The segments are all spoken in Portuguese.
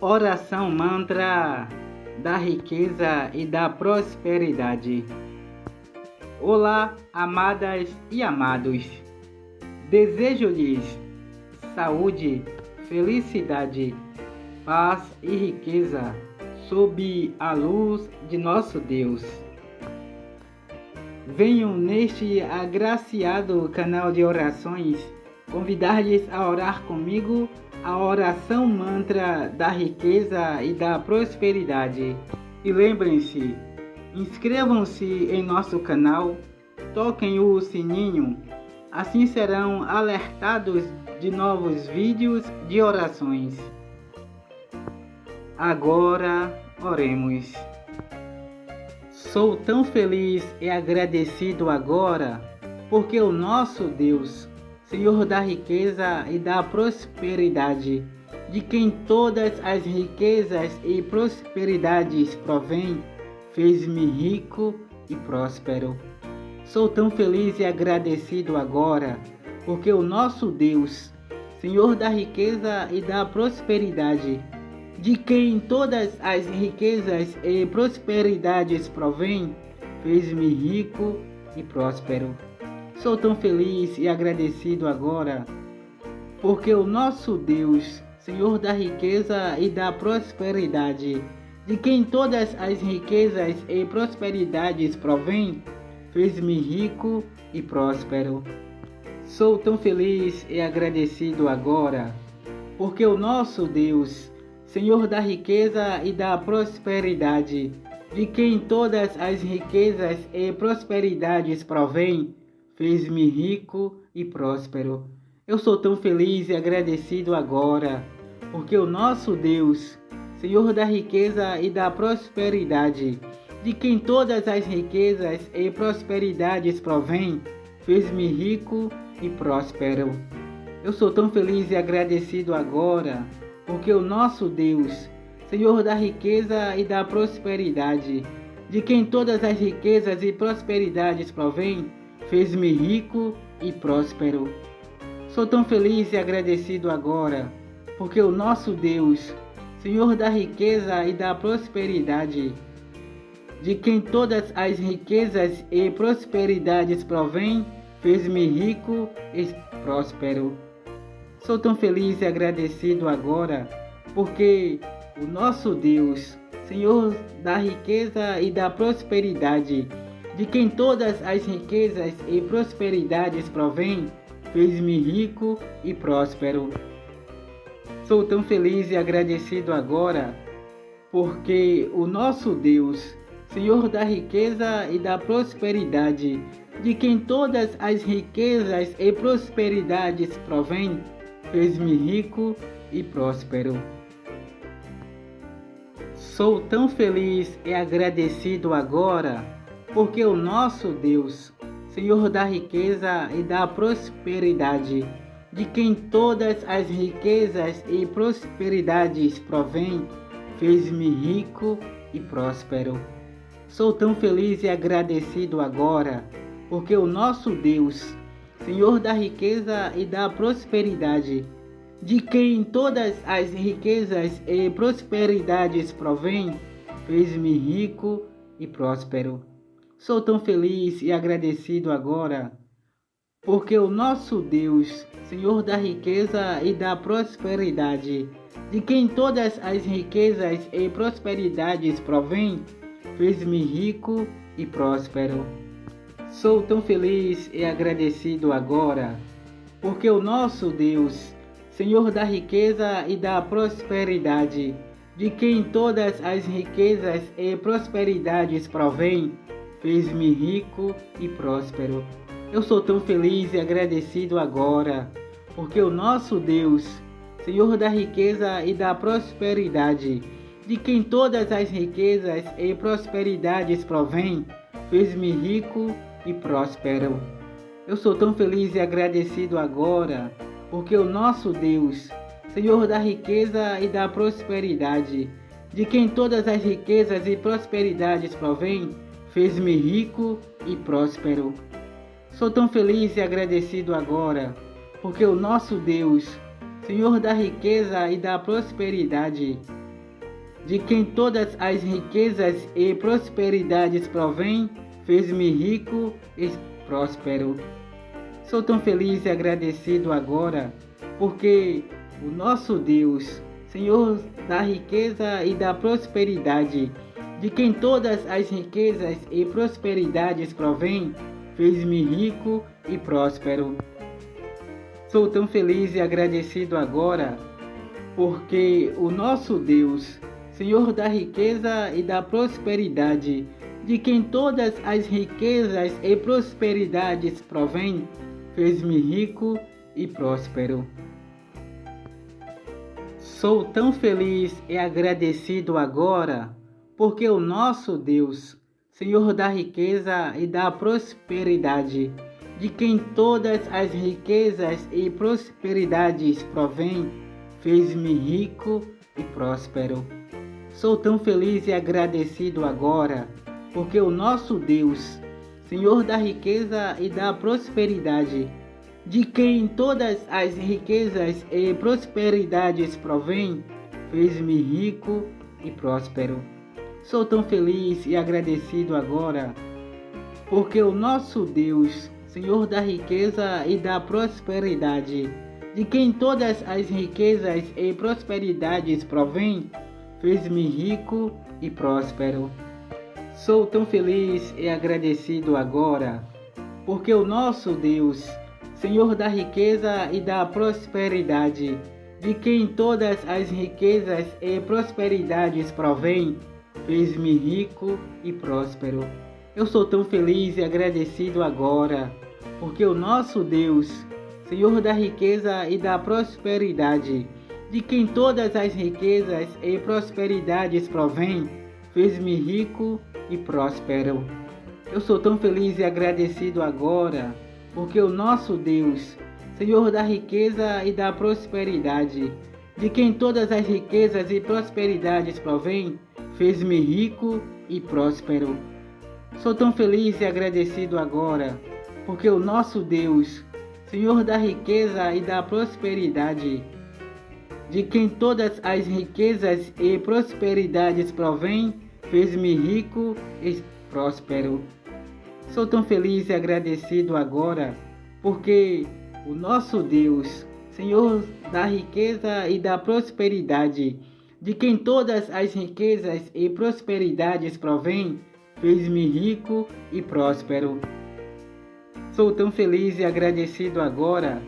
Oração mantra da riqueza e da prosperidade. Olá, amadas e amados. Desejo-lhes saúde, felicidade, paz e riqueza sob a luz de nosso Deus. Venham neste agraciado canal de orações convidar-lhes a orar comigo a oração mantra da riqueza e da prosperidade. E lembrem-se, inscrevam-se em nosso canal, toquem o sininho, assim serão alertados de novos vídeos de orações. Agora oremos. Sou tão feliz e agradecido agora, porque o nosso Deus Senhor da riqueza e da prosperidade, de quem todas as riquezas e prosperidades provém, fez-me rico e próspero. Sou tão feliz e agradecido agora, porque o nosso Deus, Senhor da riqueza e da prosperidade, de quem todas as riquezas e prosperidades provém, fez-me rico e próspero. Sou tão feliz e agradecido agora, porque o nosso Deus, Senhor da riqueza e da prosperidade, de quem todas as riquezas e prosperidades provém, fez-me rico e próspero. Sou tão feliz e agradecido agora, porque o nosso Deus, Senhor da riqueza e da prosperidade, de quem todas as riquezas e prosperidades provém, fez-me rico e próspero. Eu sou tão feliz e agradecido agora, porque o nosso Deus, Senhor da riqueza e da prosperidade, de quem todas as riquezas e prosperidades provém, fez-me rico e próspero. Eu sou tão feliz e agradecido agora, porque o nosso Deus, Senhor da riqueza e da prosperidade, de quem todas as riquezas e prosperidades provém, fez-me rico e próspero. Sou tão feliz e agradecido agora, porque o nosso Deus, Senhor da riqueza e da prosperidade, de quem todas as riquezas e prosperidades provém, fez-me rico e próspero. Sou tão feliz e agradecido agora, porque o nosso Deus, Senhor da riqueza e da prosperidade, de quem todas as riquezas e prosperidades provém, fez-me rico e próspero. Sou tão feliz e agradecido agora, porque o nosso Deus, Senhor da riqueza e da prosperidade, de quem todas as riquezas e prosperidades provém, fez-me rico e próspero. Sou tão feliz e agradecido agora porque o nosso Deus, Senhor da riqueza e da prosperidade, de quem todas as riquezas e prosperidades provém, fez-me rico e próspero. Sou tão feliz e agradecido agora, porque o nosso Deus, Senhor da riqueza e da prosperidade, de quem todas as riquezas e prosperidades provém, fez-me rico e próspero. Sou tão feliz e agradecido agora, porque o nosso Deus, Senhor da riqueza e da prosperidade, de quem todas as riquezas e prosperidades provém, fez-me rico e próspero. Sou tão feliz e agradecido agora, porque o nosso Deus, Senhor da riqueza e da prosperidade, de quem todas as riquezas e prosperidades provém, fez-me rico e próspero. Eu sou tão feliz e agradecido agora, porque o nosso Deus, Senhor da riqueza e da prosperidade, de quem todas as riquezas e prosperidades provém, fez-me rico e próspero. Eu sou tão feliz e agradecido agora, porque o nosso Deus, Senhor da riqueza e da prosperidade, de quem todas as riquezas e prosperidades provém, fez-me rico e próspero. Sou tão feliz e agradecido agora, porque o nosso Deus, Senhor da riqueza e da prosperidade, de quem todas as riquezas e prosperidades provém, fez-me rico e próspero. Sou tão feliz e agradecido agora, porque o nosso Deus, Senhor da riqueza e da prosperidade, de quem todas as riquezas e prosperidades provém, fez-me rico e próspero. Sou tão feliz e agradecido agora, porque o nosso Deus, Senhor da riqueza e da prosperidade, de quem todas as riquezas e prosperidades provém, fez-me rico e próspero. Sou tão feliz e agradecido agora, porque o nosso Deus, Senhor da riqueza e da prosperidade, de quem todas as riquezas e prosperidades provém, fez-me rico e próspero. Sou tão feliz e agradecido agora, porque o nosso Deus, Senhor da riqueza e da prosperidade, de quem todas as riquezas e prosperidades provém, fez-me rico e próspero. Sou tão feliz e agradecido agora, porque o nosso Deus, Senhor da riqueza e da prosperidade, de quem todas as riquezas e prosperidades provém, fez-me rico e próspero. Sou tão feliz e agradecido agora, porque o nosso Deus, Senhor da riqueza e da prosperidade, de quem todas as riquezas e prosperidades provém, fez-me rico e próspero. Eu sou tão feliz e agradecido agora, porque o nosso Deus, Senhor da riqueza e da prosperidade, de quem todas as riquezas e prosperidades provém, fez-me rico e próspero. Eu sou tão feliz e agradecido agora, porque o nosso Deus, Senhor da riqueza e da prosperidade, de quem todas as riquezas e prosperidades provém, fez-me rico e próspero. Sou tão feliz e agradecido agora, porque o nosso Deus, Senhor da riqueza e da prosperidade, de quem todas as riquezas e prosperidades provém, fez-me rico e próspero. Sou tão feliz e agradecido agora, porque o nosso Deus, Senhor da riqueza e da prosperidade, de quem todas as riquezas e prosperidades provém, fez-me rico e próspero. Sou tão feliz e agradecido agora,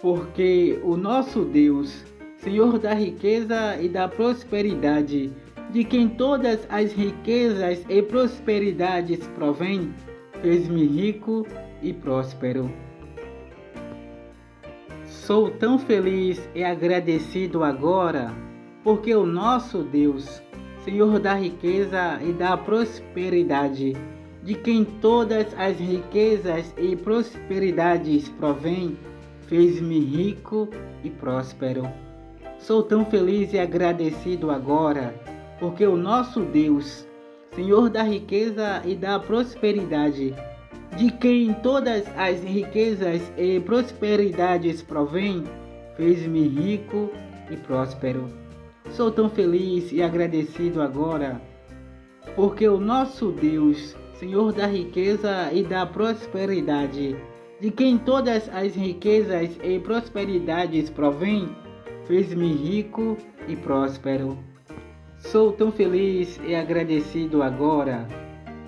porque o nosso Deus, Senhor da riqueza e da prosperidade, de quem todas as riquezas e prosperidades provém, fez-me rico e próspero. Sou tão feliz e agradecido agora, porque o nosso Deus, Senhor da riqueza e da prosperidade, de quem todas as riquezas e prosperidades provém, fez-me rico e próspero. Sou tão feliz e agradecido agora, porque o nosso Deus, Senhor da riqueza e da prosperidade, de quem todas as riquezas e prosperidades provém, fez-me rico e próspero. Sou tão feliz e agradecido agora, porque o nosso Deus, Senhor da riqueza e da prosperidade, de quem todas as riquezas e prosperidades provém, fez-me rico e próspero. Sou tão feliz e agradecido agora,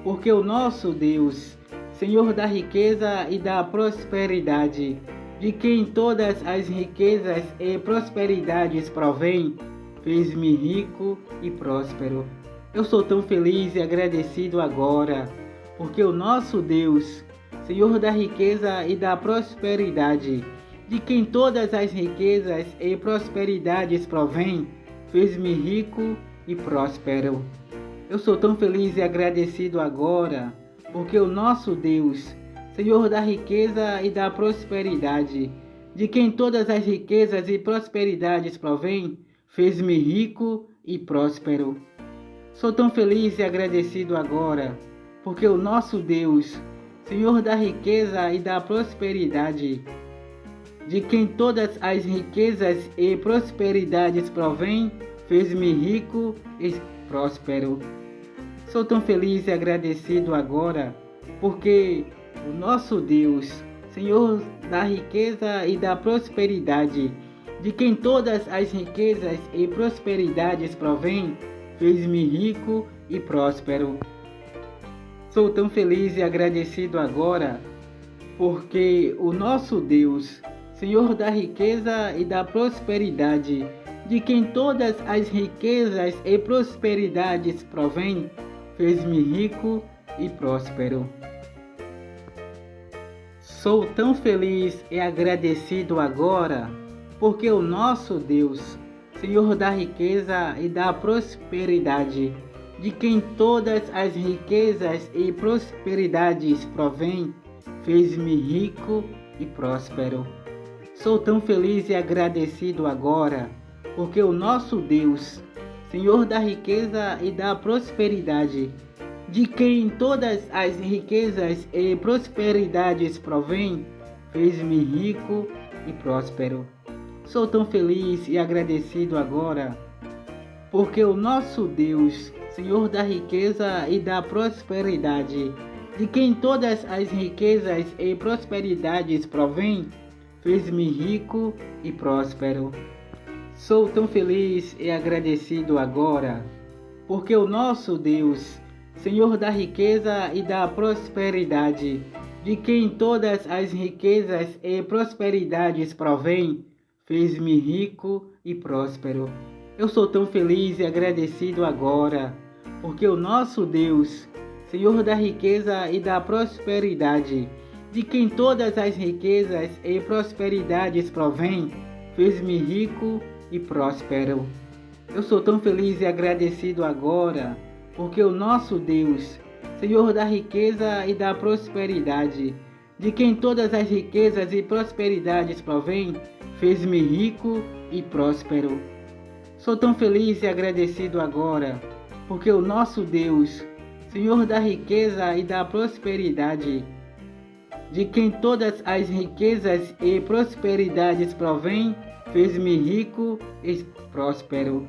porque o nosso Deus, Senhor da riqueza e da prosperidade, de quem todas as riquezas e prosperidades provém, fez-me rico e próspero. Eu sou tão feliz e agradecido agora, porque o nosso Deus, Senhor da riqueza e da prosperidade, de quem todas as riquezas e prosperidades provém, fez-me rico e próspero. Eu sou tão feliz e agradecido agora, porque o nosso Deus, Senhor da riqueza e da prosperidade, de quem todas as riquezas e prosperidades provém, fez-me rico e próspero. Sou tão feliz e agradecido agora, porque o nosso Deus, Senhor da riqueza e da prosperidade, de quem todas as riquezas e prosperidades provém, fez-me rico e próspero. Sou tão feliz e agradecido agora, porque o nosso Deus, Senhor da riqueza e da prosperidade, de quem todas as riquezas e prosperidades provêm, fez-me rico e próspero. Sou tão feliz e agradecido agora, porque o nosso Deus, Senhor da riqueza e da prosperidade, de quem todas as riquezas e prosperidades provêm, fez-me rico e próspero. Sou tão feliz e agradecido agora, porque o nosso Deus, Senhor da riqueza e da prosperidade, de quem todas as riquezas e prosperidades provêm, fez-me rico e próspero. Sou tão feliz e agradecido agora, porque o nosso Deus, Senhor da riqueza e da prosperidade, de quem todas as riquezas e prosperidades provêm, fez-me rico e próspero. Sou tão feliz e agradecido agora, porque o nosso Deus, Senhor da riqueza e da prosperidade, de quem todas as riquezas e prosperidades provêm, fez-me rico e próspero. Sou tão feliz e agradecido agora, porque o nosso Deus, Senhor da riqueza e da prosperidade, de quem todas as riquezas e prosperidades provêm, fez-me rico e próspero. Eu sou tão feliz e agradecido agora, porque o nosso Deus, Senhor da riqueza e da prosperidade, de quem todas as riquezas e prosperidades provêm, fez-me rico e próspero. Eu sou tão feliz e agradecido agora, porque o nosso Deus, Senhor da riqueza e da prosperidade, de quem todas as riquezas e prosperidades provêm, fez-me rico e próspero. Sou tão feliz e agradecido agora, porque o nosso Deus, Senhor da riqueza e da prosperidade, de quem todas as riquezas e prosperidades provêm, fez-me rico e próspero.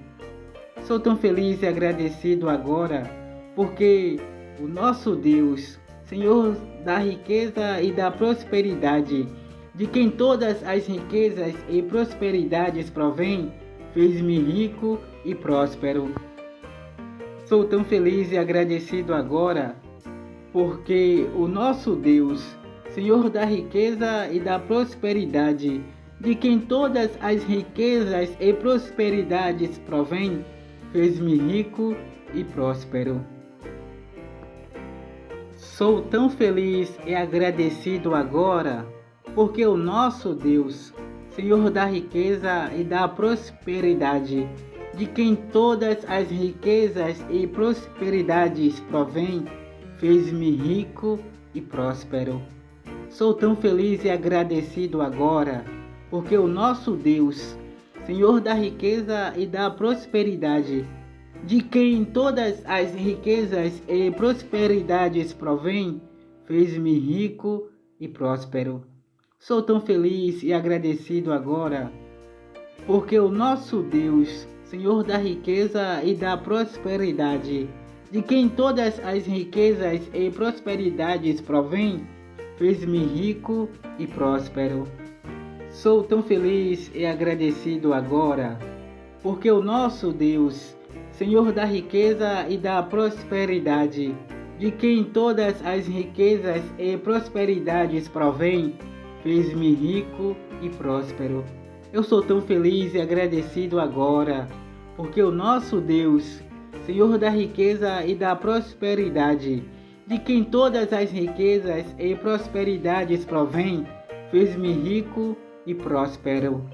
Sou tão feliz e agradecido agora, porque o nosso Deus, Senhor da riqueza e da prosperidade, de quem todas as riquezas e prosperidades provêm, fez-me rico e próspero. Sou tão feliz e agradecido agora, porque o nosso Deus, Senhor da riqueza e da prosperidade, de quem todas as riquezas e prosperidades provêm, fez-me rico e próspero. Sou tão feliz e agradecido agora, porque o nosso Deus, Senhor da riqueza e da prosperidade, de quem todas as riquezas e prosperidades provêm, fez-me rico e próspero. Sou tão feliz e agradecido agora, porque o nosso Deus, Senhor da riqueza e da prosperidade, de quem todas as riquezas e prosperidades provêm, fez-me rico e próspero. Sou tão feliz e agradecido agora, porque o nosso Deus, Senhor da riqueza e da prosperidade, de quem todas as riquezas e prosperidades provêm, fez-me rico e próspero. Sou tão feliz e agradecido agora, porque o nosso Deus, Senhor da riqueza e da prosperidade, de quem todas as riquezas e prosperidades provêm, fez-me rico e próspero. Eu sou tão feliz e agradecido agora, porque o nosso Deus, Senhor da riqueza e da prosperidade, de quem todas as riquezas e prosperidades provêm, fez-me rico e próspero.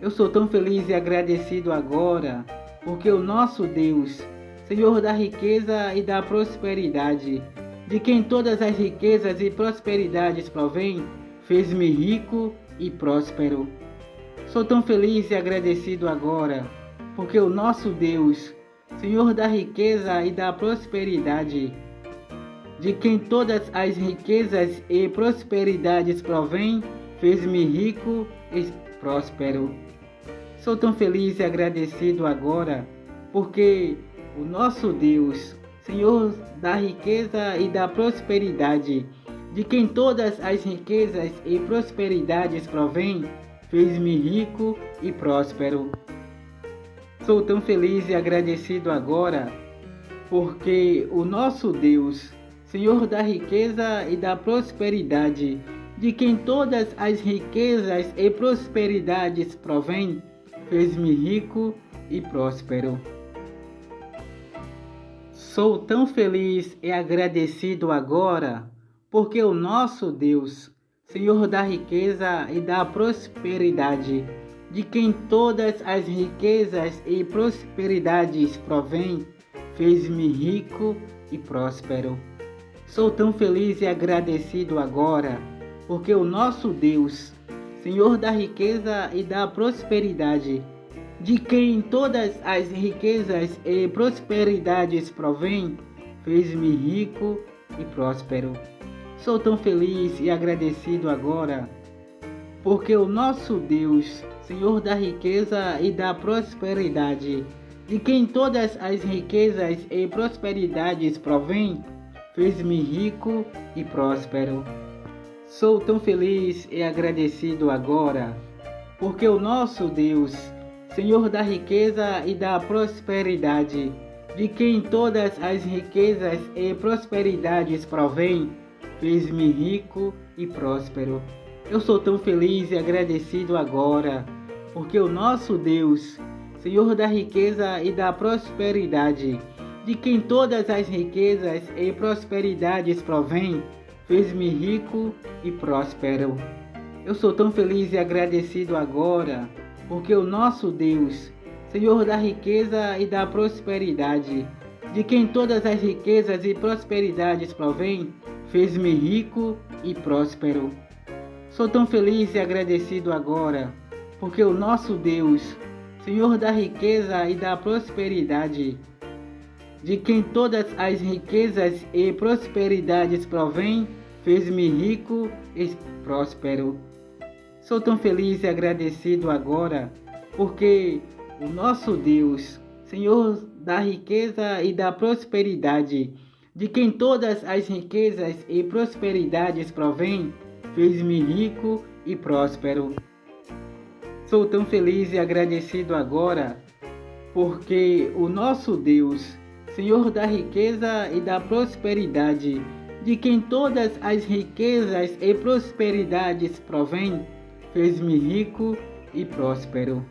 Eu sou tão feliz e agradecido agora, porque o nosso Deus, Senhor da riqueza e da prosperidade, de quem todas as riquezas e prosperidades provêm, fez-me rico e próspero. Sou tão feliz e agradecido agora, porque o nosso Deus, Senhor da riqueza e da prosperidade, de quem todas as riquezas e prosperidades provêm, fez-me rico e próspero. Sou tão feliz e agradecido agora, porque o nosso Deus, Senhor da riqueza e da prosperidade, de quem todas as riquezas e prosperidades provêm, fez-me rico e próspero. Sou tão feliz e agradecido agora, porque o nosso Deus, Senhor da riqueza e da prosperidade, de quem todas as riquezas e prosperidades provêm, fez-me rico e próspero. Sou tão feliz e agradecido agora, porque o nosso Deus, Senhor da riqueza e da prosperidade, de quem todas as riquezas e prosperidades provêm, fez-me rico e próspero. Sou tão feliz e agradecido agora, porque o nosso Deus, Senhor da riqueza e da prosperidade, de quem todas as riquezas e prosperidades provêm, fez-me rico e próspero. Sou tão feliz e agradecido agora, porque o nosso Deus, Senhor da riqueza e da prosperidade, de quem todas as riquezas e prosperidades provêm, fez-me rico e próspero. Sou tão feliz e agradecido agora, porque o nosso Deus, Senhor da riqueza e da prosperidade, de quem todas as riquezas e prosperidades provêm, fez-me rico e próspero. Eu sou tão feliz e agradecido agora, porque o nosso Deus, Senhor da riqueza e da prosperidade, de quem todas as riquezas e prosperidades provêm, fez-me rico e próspero. Eu sou tão feliz e agradecido agora, porque o nosso Deus, Senhor da riqueza e da prosperidade, de quem todas as riquezas e prosperidades provêm, fez-me rico e próspero. Sou tão feliz e agradecido agora, porque o nosso Deus, Senhor da riqueza e da prosperidade, de quem todas as riquezas e prosperidades provêm, fez-me rico e próspero. Sou tão feliz e agradecido agora, porque o nosso Deus, Senhor da riqueza e da prosperidade, de quem todas as riquezas e prosperidades provêm, fez-me rico e próspero. Sou tão feliz e agradecido agora, porque o nosso Deus, Senhor da riqueza e da prosperidade, de quem todas as riquezas e prosperidades provêm, fez-me rico e próspero.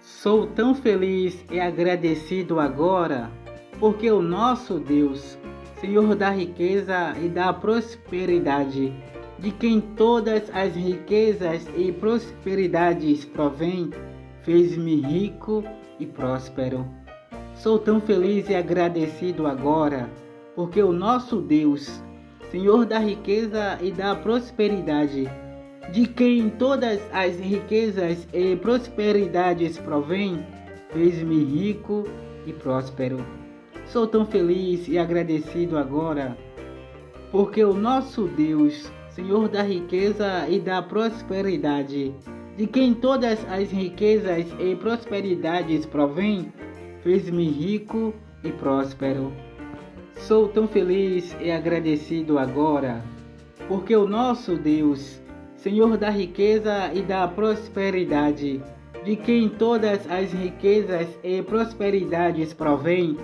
Sou tão feliz e agradecido agora, porque o nosso Deus, Senhor da riqueza e da prosperidade, de quem todas as riquezas e prosperidades provêm, fez-me rico e próspero. Sou tão feliz e agradecido agora, porque o nosso Deus, Senhor da riqueza e da prosperidade, de quem todas as riquezas e prosperidades provêm, fez-me rico e próspero. Sou tão feliz e agradecido agora, porque o nosso Deus, Senhor da riqueza e da prosperidade, de quem todas as riquezas e prosperidades provêm, fez-me rico e próspero. Sou tão feliz e agradecido agora, porque o nosso Deus, Senhor da riqueza e da prosperidade, de quem todas as riquezas e prosperidades provêm,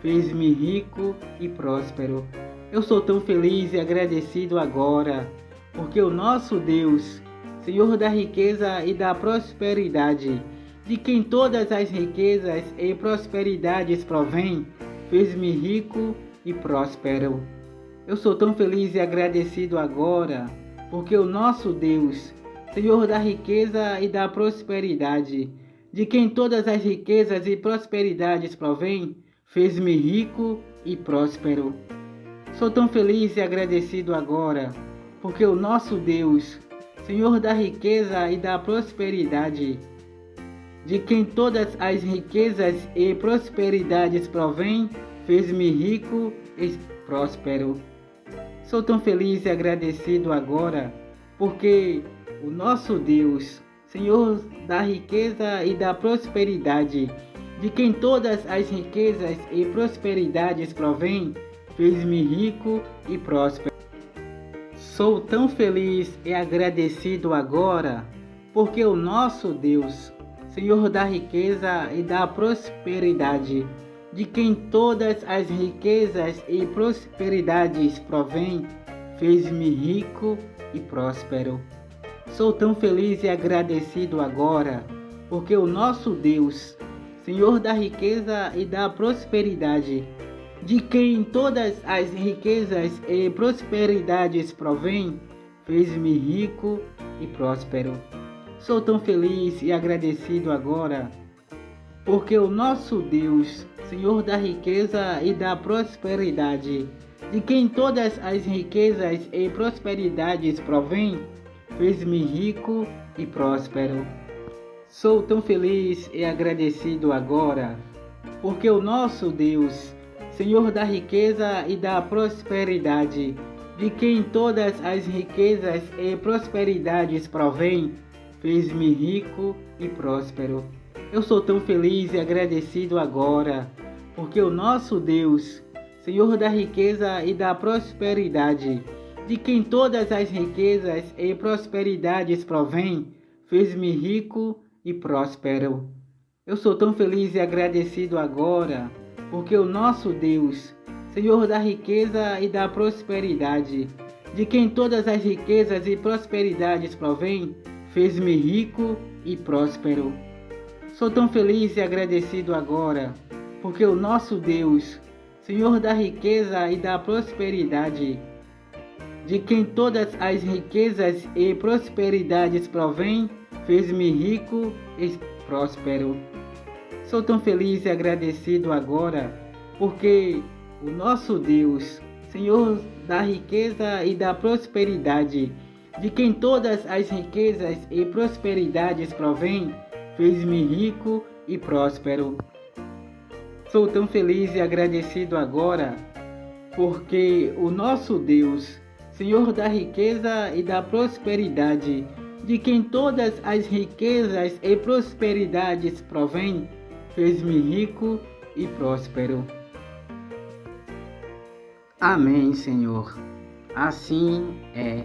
fez-me rico e próspero. Eu sou tão feliz e agradecido agora, porque o nosso Deus, Senhor da riqueza e da prosperidade, de quem todas as riquezas e prosperidades provêm, fez-me rico e próspero. Eu sou tão feliz e agradecido agora, porque o nosso Deus, Senhor da riqueza e da prosperidade, de quem todas as riquezas e prosperidades provêm, fez-me rico e próspero. Sou tão feliz e agradecido agora, porque o nosso Deus, Senhor da riqueza e da prosperidade, de quem todas as riquezas e prosperidades provêm, fez-me rico e próspero. Sou tão feliz e agradecido agora, porque o nosso Deus, Senhor da riqueza e da prosperidade, de quem todas as riquezas e prosperidades provêm, fez-me rico e próspero. Sou tão feliz e agradecido agora, porque o nosso Deus, Senhor da riqueza e da prosperidade, de quem todas as riquezas e prosperidades provêm, fez-me rico e próspero. Sou tão feliz e agradecido agora, porque o nosso Deus, Senhor da riqueza e da prosperidade, de quem todas as riquezas e prosperidades provêm, fez-me rico e próspero. Sou tão feliz e agradecido agora, porque o nosso Deus, Senhor da riqueza e da prosperidade, de quem todas as riquezas e prosperidades provêm, fez-me rico e próspero. Sou tão feliz e agradecido agora, porque o nosso Deus, Senhor da riqueza e da prosperidade, de quem todas as riquezas e prosperidades provêm, fez-me rico e próspero. Eu sou tão feliz e agradecido agora, porque o nosso Deus, Senhor da riqueza e da prosperidade, de quem todas as riquezas e prosperidades provêm, fez-me rico e próspero. Eu sou tão feliz e agradecido agora, porque o nosso Deus, Senhor da riqueza e da prosperidade, de quem todas as riquezas e prosperidades provêm, fez-me rico e próspero. Sou tão feliz e agradecido agora, porque o nosso Deus, Senhor da riqueza e da prosperidade, de quem todas as riquezas e prosperidades provêm, fez-me rico e próspero. Sou tão feliz e agradecido agora, porque o nosso Deus, Senhor da riqueza e da prosperidade, de quem todas as riquezas e prosperidades provêm, fez-me rico e próspero. Sou tão feliz e agradecido agora, porque o nosso Deus, Senhor da riqueza e da prosperidade, de quem todas as riquezas e prosperidades provêm, fez-me rico e próspero. Amém, Senhor. Assim é.